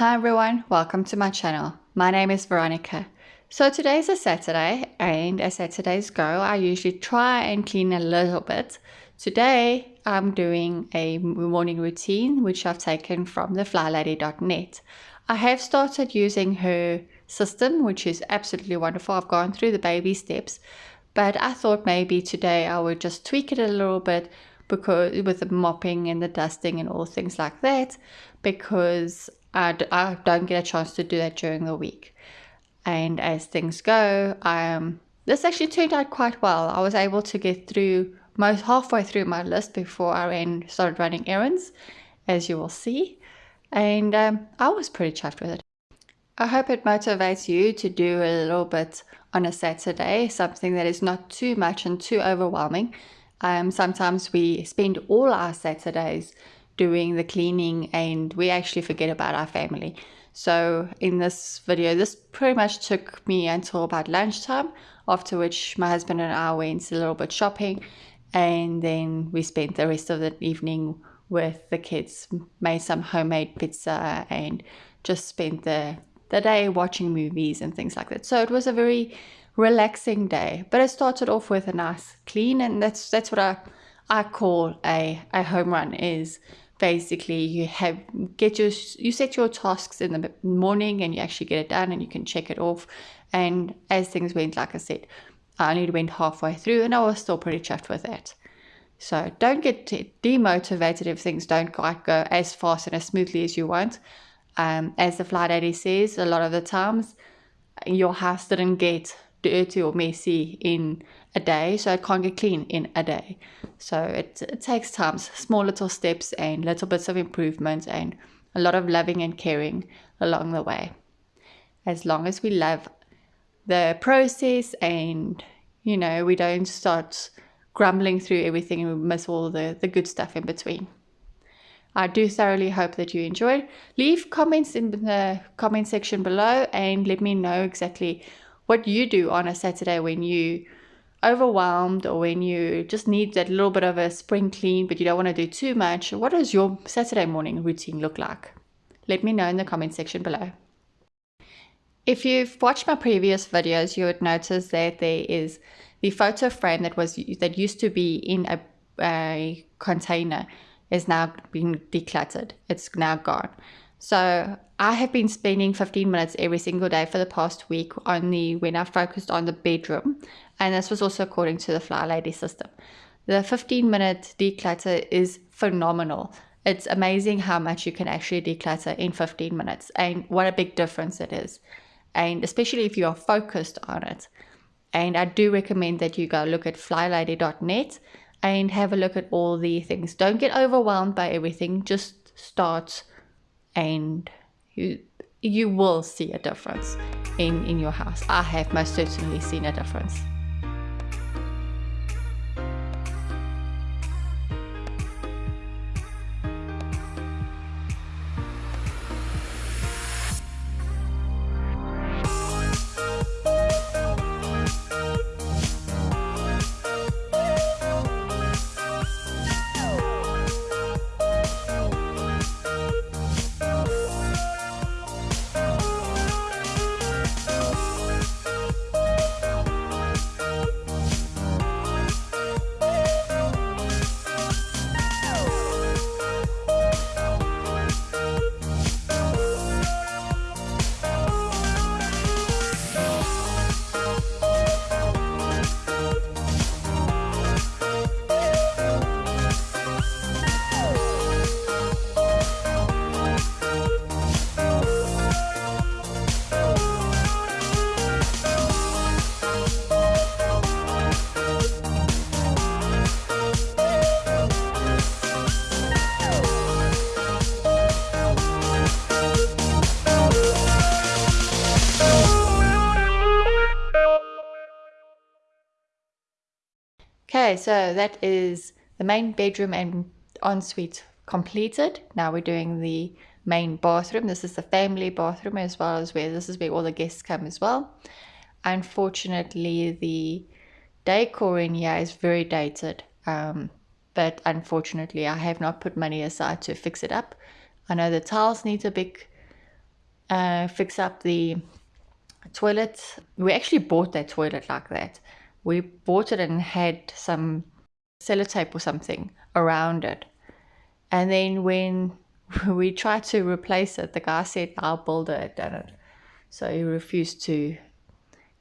Hi everyone, welcome to my channel. My name is Veronica. So today's a Saturday and as Saturdays go, I usually try and clean a little bit. Today I'm doing a morning routine which I've taken from theflylady.net. I have started using her system which is absolutely wonderful. I've gone through the baby steps but I thought maybe today I would just tweak it a little bit because with the mopping and the dusting and all things like that because I d- I don't get a chance to do that during the week. And as things go, um, this actually turned out quite well. I was able to get through most halfway through my list before I ran, started running errands, as you will see. And um, I was pretty chuffed with it. I hope it motivates you to do a little bit on a Saturday, something that is not too much and too overwhelming. Um, sometimes we spend all our Saturdays doing the cleaning and we actually forget about our family. So in this video, this pretty much took me until about lunchtime, after which my husband and I went a little bit shopping and then we spent the rest of the evening with the kids, made some homemade pizza and just spent the, the day watching movies and things like that. So it was a very relaxing day, but it started off with a nice clean and that's that's what I I call a, a home run is basically you have get your you set your tasks in the morning and you actually get it done and you can check it off. And as things went like i said i only went halfway through and i was still pretty chuffed with that. So don't get demotivated if things don't quite go as fast and as smoothly as you want. Um, as the Fly Lady says a lot of the times your house didn't get dirty or messy in a day, so it can't get clean in a day. So it, it takes time, small little steps and little bits of improvement and a lot of loving and caring along the way. As long as we love the process and, you know, we don't start grumbling through everything and we miss all the, the good stuff in between. I do thoroughly hope that you enjoyed. Leave comments in the comment section below and let me know exactly what you do on a Saturday when you overwhelmed or when you just need that little bit of a spring clean but you don't want to do too much. What does your Saturday morning routine look like? Let me know in the comment section below. If you've watched my previous videos, you would notice that there is the photo frame that was that used to be in a, a container is now being decluttered. It's now gone. So I have been spending 15 minutes every single day for the past week on the when I focused on the bedroom, and this was also according to the Fly Lady system. The 15 minute declutter is phenomenal. It's amazing how much you can actually declutter in 15 minutes and what a big difference it is. And especially if you are focused on it. And I do recommend that you go look at flylady.net and have a look at all the things. Don't get overwhelmed by everything, just start and you you will see a difference in in your house. I have most certainly seen a difference Okay, so that is the main bedroom and ensuite completed. Now we're doing the main bathroom. This is the family bathroom as well as where this is where all the guests come as well. Unfortunately, the decor in here is very dated. Um, but unfortunately, I have not put money aside to fix it up. I know the tiles need a big uh, fix up the toilet. We actually bought that toilet like that. We bought it and had some sellotape or something around it. And then when we tried to replace it, the guy said our builder had done it. So he refused to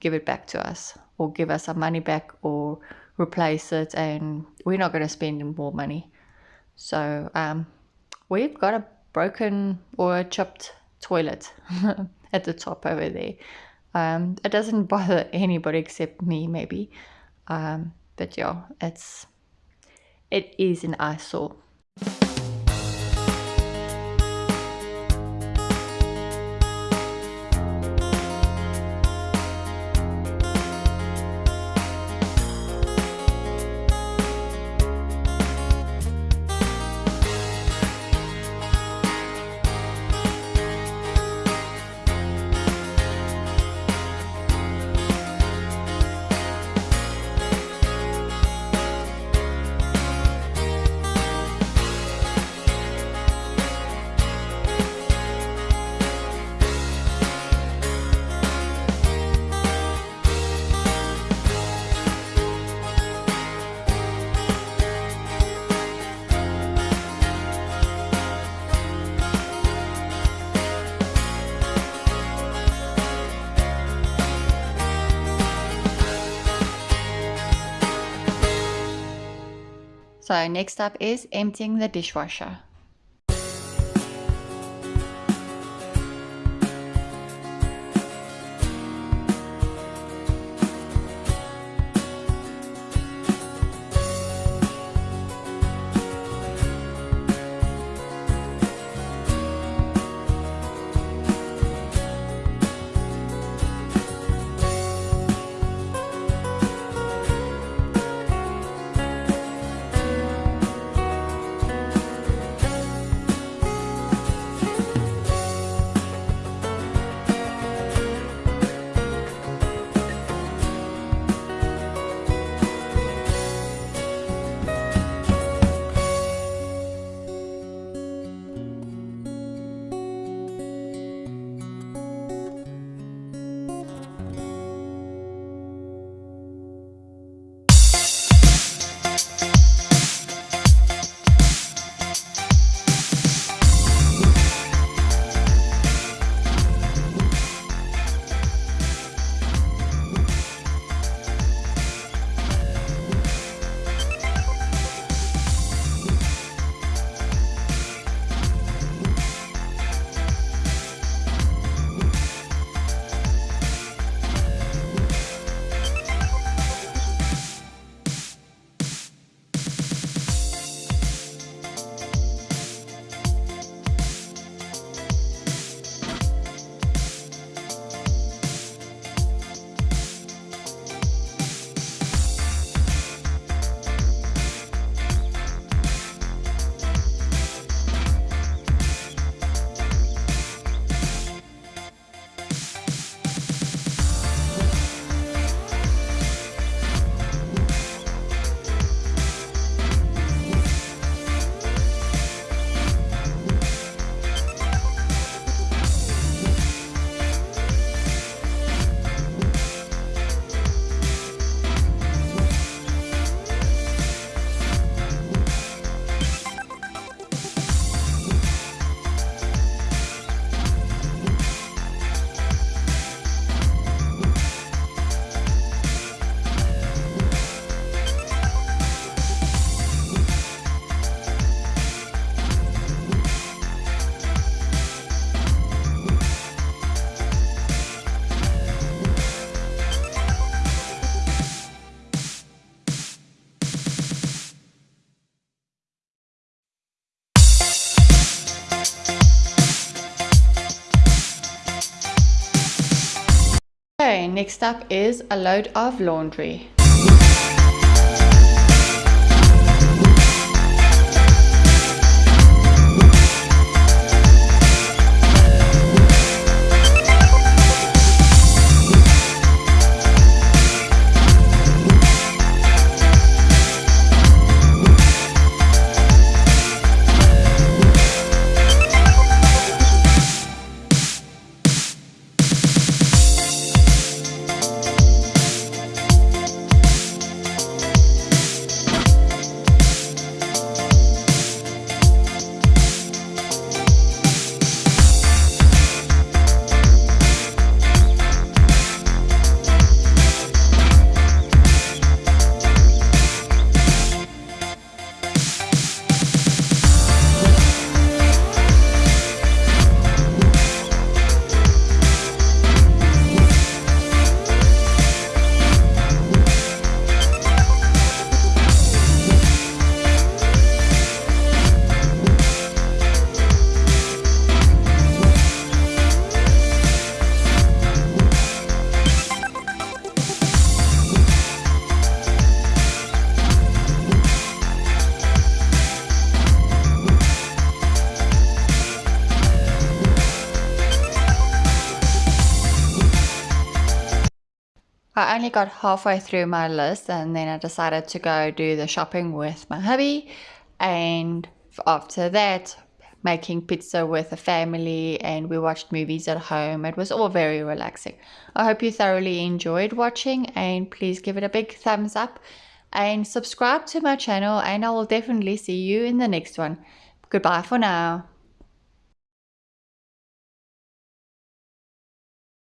give it back to us or give us our money back or replace it and we're not going to spend more money. So um, we've got a broken or a chipped toilet at the top over there. Um, it doesn't bother anybody except me, maybe. Um, but yeah, it's it is an eyesore. So next up is emptying the dishwasher. Next up is a load of laundry. I only got halfway through my list and then I decided to go do the shopping with my hubby. And after that, making pizza with the family and we watched movies at home. It was all very relaxing. I hope you thoroughly enjoyed watching and please give it a big thumbs up and subscribe to my channel and I will definitely see you in the next one. Goodbye for now.